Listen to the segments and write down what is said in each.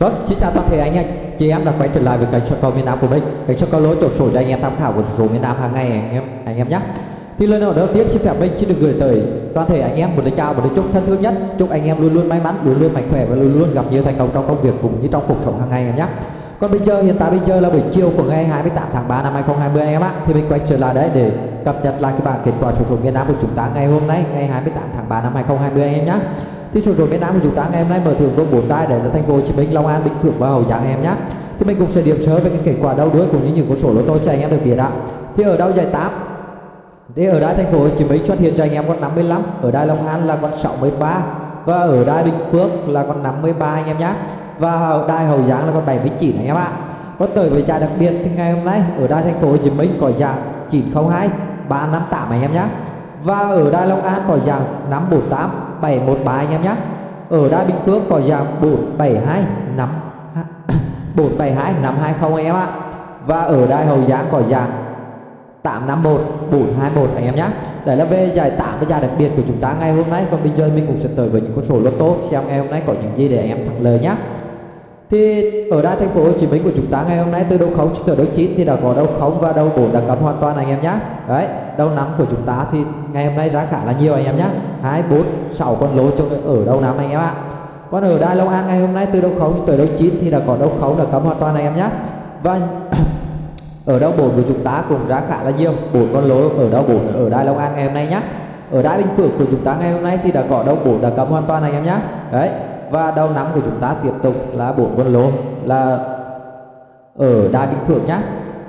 Vâng, xin chào toàn thể anh em. Chị em đã quay trở lại với kênh soi cầu miền Nam của mình. Kênh soi cầu lối tổ sổ cho anh em tham khảo của số miền Nam hàng ngày anh em anh em nhé. Thì lời đầu tiên xin phép mình xin được gửi tới toàn thể anh em một lời chào một lời chúc thân thương nhất. Chúc anh em luôn luôn may mắn luôn luôn mạnh khỏe và luôn luôn gặp nhiều thành công trong công việc cũng như trong cuộc sống hàng ngày em nhé. Còn bây giờ hiện tại bây giờ là buổi chiều của ngày 28 tháng 3 năm 2020 anh em ạ. Thì mình quay trở lại đấy để cập nhật lại cái bảng kết quả sổ số miền Nam của chúng ta ngày hôm nay ngày 28 tháng 3 năm 2020 anh em nhé thì số số miền Nam của chúng ta ngày hôm nay mở thưởng có bốn đai đấy là thành phố Hồ Chí Minh, Long An, Bình Phước và Hậu Giang em nhé. Thì mình cũng sẽ điểm sơ về cái kết quả đấu đuối cũng như những con số lô tô cho anh em được biết ạ. Thì ở đâu giải 8 thì ở đai thành phố Hồ Chí Minh xuất hiện cho anh em con 55, ở đai Long An là con 63 và ở đai Bình Phước là con 53 anh em nhé. Và ở đai Hậu Giang là con 79 anh em ạ. Có tới với giải đặc biệt thì ngày hôm nay ở đai thành phố Hồ Chí Minh có dạng 902 358 anh em nhé. Và ở đai Long An có dạng 548 713 anh em nhé ở đa Bình Phước có giá 472 5 472 520 anh em ạ. Và ở Đài Hậu Giang có giá 851 421 anh em nhé Đấy là về giải 8 với giải đặc biệt của chúng ta ngày hôm nay. Còn bây giờ mình cũng sẽ tới với những con số lô tô Xem ngày hôm nay có những gì để anh em thắng lời nhé thì ở đài thành phố Hồ Chí Minh của chúng ta ngày hôm nay từ đầu 0 tới đầu 9 thì đã có đầu 0 và đầu 4 đã cấm hoàn toàn anh em nhé đấy, đầu 5 của chúng ta thì ngày hôm nay ra khá là nhiều anh em nhé 2 4 6 con lô cho ở đầu 5 anh em ạ. Còn ở đài Long An ngày hôm nay từ đầu 0 tới đầu 9 thì đã có đầu 0 đã cấm hoàn toàn anh em nhé và ở đầu 4 của chúng ta cũng ra khá là nhiều. 4 con lô ở đầu 4 ở đài Long An ngày hôm nay nhé ở đài Bình Phước của chúng ta ngày hôm nay thì đã có đầu 4 đã cấm hoàn toàn anh em nhé đấy và đầu năm của chúng ta tiếp tục là bốn con lô là ở đài bình phượng nhé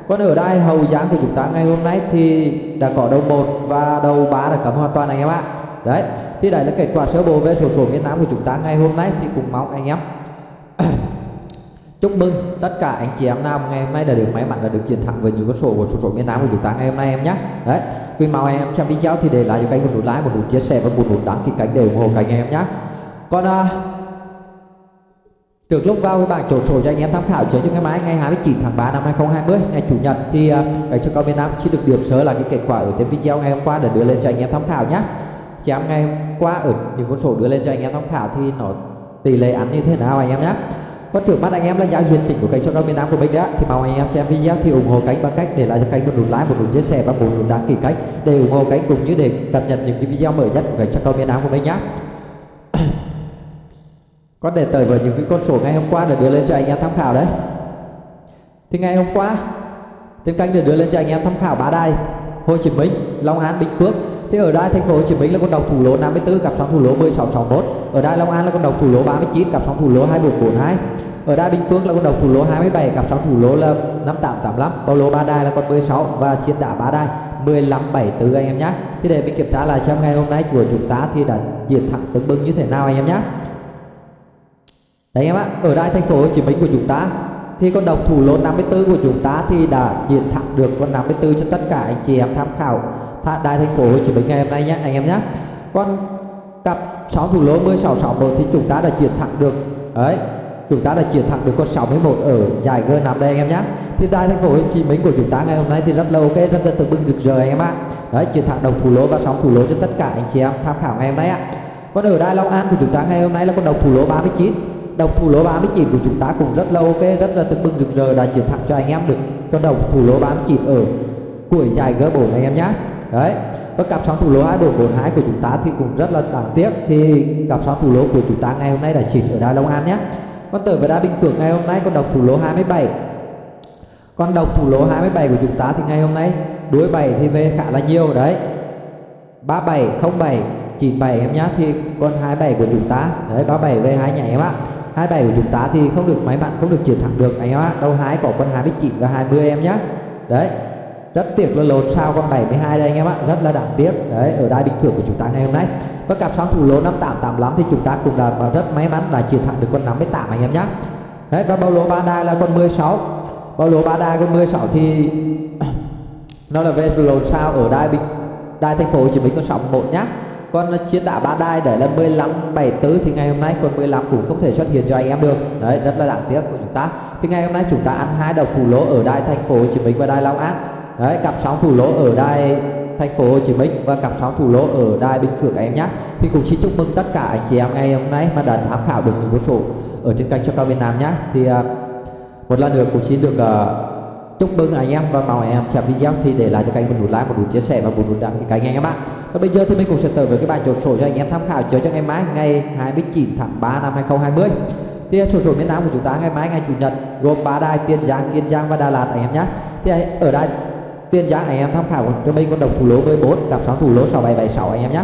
còn ở đài hậu giang của chúng ta ngày hôm nay thì đã có đầu một và đầu ba đã cấm hoàn toàn anh em ạ. Đấy thì đấy là kết quả sơ bộ về sổ số miền nam của chúng ta ngày hôm nay thì cũng mong anh em chúc mừng tất cả anh chị em nào ngày hôm nay đã được may mắn và được chiến thắng với những con số của sổ số miền nam của chúng ta ngày hôm nay em nhé đấy quý mong anh em xem video thì để lại cho kênh một nút like một nút chia sẻ và một nút đăng ký kênh để ủng hộ kênh em nhé còn à, Trước lúc vào cái bảng chốt sổ cho anh em tham khảo chơi cho cái máy ngày 29 tháng 3 năm 2020 ngày chủ nhật thì uh, cái cho con Việt Nam chỉ được điểm sơ là cái kết quả ở trên video ngày hôm qua để đưa lên cho anh em tham khảo nhé. Xem ngày hôm qua ở những con số đưa lên cho anh em tham khảo thì nó tỷ lệ ăn như thế nào anh em nhé. Còn trước mắt anh em là giao duyên chỉnh của kênh cho con Việt Nam của mình đó thì mong anh em xem video thì ủng hộ kênh bằng cách để lại cho kênh một nút like một nút chia sẻ và một nút đăng ký kênh để ủng hộ kênh cũng như để cập nhật những cái video mới nhất của kênh cho con Việt Nam của mình nhé có đề tời vào những cái con số ngày hôm qua để đưa lên cho anh em tham khảo đấy. Thì ngày hôm qua, trên kênh để đưa lên cho anh em tham khảo ba đài, Hồ Chí Minh, Long An, Bình Phước. Thì ở đài thành phố Hồ Chí Minh là con độc thủ lỗ 54 cặp sóng thủ lỗ 1661 ở đài Long An là con độc thủ lỗ 39 cặp sóng thủ lỗ 2442 ở đài Bình Phước là con độc thủ lỗ 27 cặp sóng thủ lỗ là 5885 bao lô ba đài là con 16 và chiến đá ba đài 1574 anh em nhé thì để mình kiểm tra lại xem ngày hôm nay của chúng ta thì đã diện thẳng tương bừng như thế nào anh em nhé Đấy em ạ, ở đại thành phố Hồ Chí Minh của chúng ta thì con độc thủ lô 54 của chúng ta thì đã diện thẳng được con 54 cho tất cả anh chị em tham khảo đại thành phố Hồ Chí Minh ngày hôm nay nhé anh em nhé. Con cặp 6 thủ lô 1661 thì chúng ta đã chiến thẳng được đấy chúng ta đã chiến thắng được con 61 ở giải G5 đây anh em nhé. Thì tại thành phố Hồ Chí Minh của chúng ta ngày hôm nay thì rất là ok rất là tự bưng được giờ anh em ạ. Đấy chiến thắng đồng thủ lô và sóng thủ lô cho tất cả anh chị em tham khảo ngày hôm nay ạ. Còn ở Đài Long An của chúng ta ngày hôm nay là con đồng thủ lô 39 độc thủ lô 39 của chúng ta cũng rất là ok, rất là tưng bừng rực rỡ. Đã chiến thắng cho anh em được cho độc thủ lô 39 ở cuối giải G4 anh em nhé đấy. Và cặp sóng thủ lô 2442 của chúng ta thì cũng rất là đáng tiếc. Thì cặp sóng thủ lô của chúng ta ngày hôm nay đã xịt ở Đài Long An nhé con tử và Đa Bình Phước ngày hôm nay con độc thủ lô 27 con độc thủ lô 27 của chúng ta thì ngày hôm nay đuôi 7 thì về khá là nhiều, đấy. 3707 97 em nhá. Thì con 27 của chúng ta, đấy 37 về hai nhảy em ạ. 27 của chúng ta thì không được máy bạn không được chiến thắng được. Anh em ạ đâu hái có con 29 và 20 em nhá. Đấy, rất tiếc là lột sao con 72 đây anh em ạ, rất là đáng tiếc. Đấy, ở đai bình thường của chúng ta ngày hôm nay. Và cặp sóng thủ lô 5885 thì chúng ta cũng là rất may mắn là chiến thắng được con 58 anh em nhá. Đấy, và bao lô ba đai là con 16 bao lô ba đai con 16 thì nó là về lột sao ở đai bình đai thành phố Hồ Chí Minh con 61 nhá con chiến đạo ba đai để là 15 74 thì ngày hôm nay con 15 cũng không thể xuất hiện cho anh em được. Đấy rất là đáng tiếc của chúng ta. Thì ngày hôm nay chúng ta ăn hai đầu thủ lỗ ở đai thành phố Hồ Chí Minh và đai Long An. Đấy cặp sóng thủ lỗ ở đai thành phố Hồ Chí Minh và cặp sóng thủ lỗ ở đai Bình Phước em nhé. Thì cũng xin chúc mừng tất cả anh chị em ngày hôm nay mà đã tham khảo được những số ở trên kênh cho cao Việt Nam nhé. Thì uh, một lần nữa cũng xin được uh, chúc mừng anh em và mong anh em xem video thì để lại cho kênh một nút like một nút chia sẻ và một nút đăng ký kênh anh em ạ và bây giờ thì mình cũng sẽ tới với cái bài chốt sổ cho anh em tham khảo. Chơi cho ngày mai ngày 29 tháng 3 năm 2020 thì à, sổ số miền Nam của chúng ta ngày mai ngày chủ nhật gồm ba đài Tiền Giang, Kiên Giang và Đà Lạt anh em nhé. Thì à, ở đài Tiền Giang anh em tham khảo cho mình con đồng thủ lỗ với 4 cặp sóng thủ lỗ 6776 anh em nhé.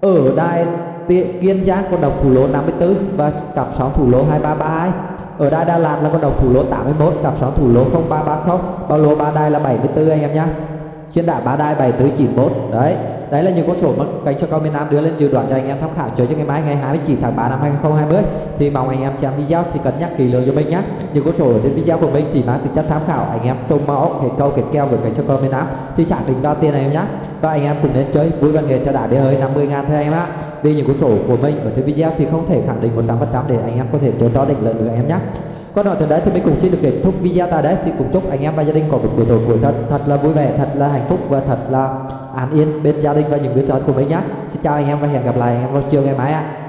Ở đài Kiên Giang con đồng thủ lỗ 54 và cặp sóng thủ lỗ 2332 ở đài Đà Lạt là con độc thủ lỗ 81 cặp sóng thủ lỗ 0330 bao lô ba đài là 74 anh em nhé. Trên đả ba đài 7491 đấy đấy là những con số mà kênh cho cao miền Nam đưa lên dự đoán cho anh em tham khảo. Chơi cho ngày mai, ngày 29 tháng 3 năm 2020 thì mong anh em xem video thì cân nhắc kỹ lưỡng cho mình nhé những con số ở trên video của mình chỉ mang tính chất tham khảo. Anh em trông mẫu cái câu cái keo với kênh cho cao miền Nam thì xác định đo tiền này em nhé và anh em cùng đến chơi vui văn nghệ cho đã bia hơi 50 ngàn thôi em ạ. Vì những con số của mình ở trên video thì không thể khẳng định 100% để anh em có thể chơi đó định lợi được em nhé còn nói từ đấy thì mình cũng xin được kết thúc video tại đấy thì cũng chúc anh em và gia đình có một buổi tối cuối thật thật là vui vẻ, thật là hạnh phúc và thật là an yên bên gia đình và những người thân của mình nhé. Xin chào anh em và hẹn gặp lại anh em vào chiều ngày mai ạ.